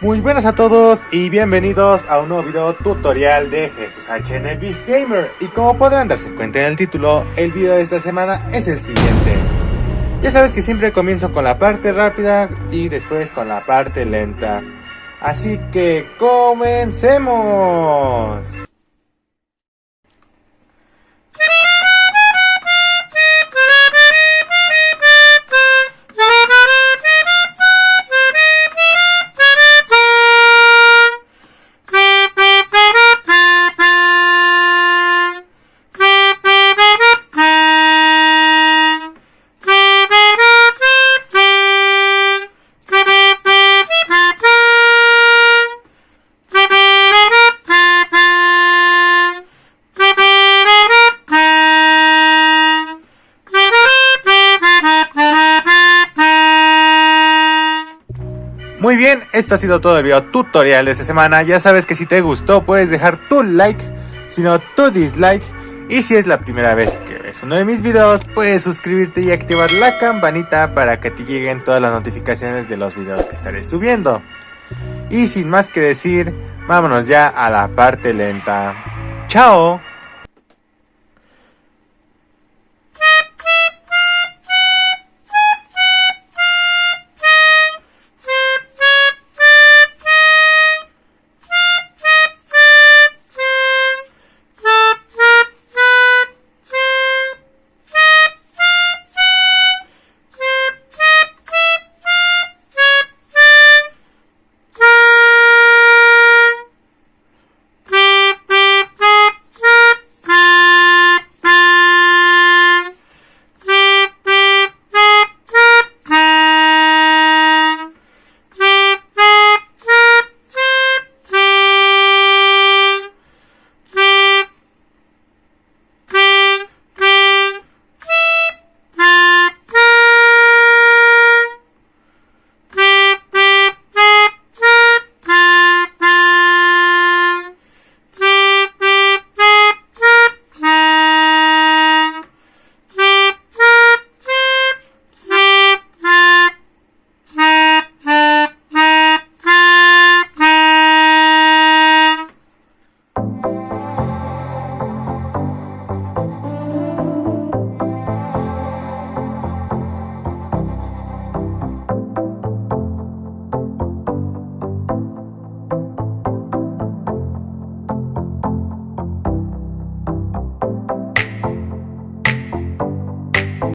Muy buenas a todos y bienvenidos a un nuevo video tutorial de Jesús HNB Gamer y como podrán darse cuenta en el título, el video de esta semana es el siguiente. Ya sabes que siempre comienzo con la parte rápida y después con la parte lenta. Así que comencemos. Muy bien, esto ha sido todo el video tutorial de esta semana. Ya sabes que si te gustó puedes dejar tu like, si no tu dislike. Y si es la primera vez que ves uno de mis videos, puedes suscribirte y activar la campanita para que te lleguen todas las notificaciones de los videos que estaré subiendo. Y sin más que decir, vámonos ya a la parte lenta. ¡Chao!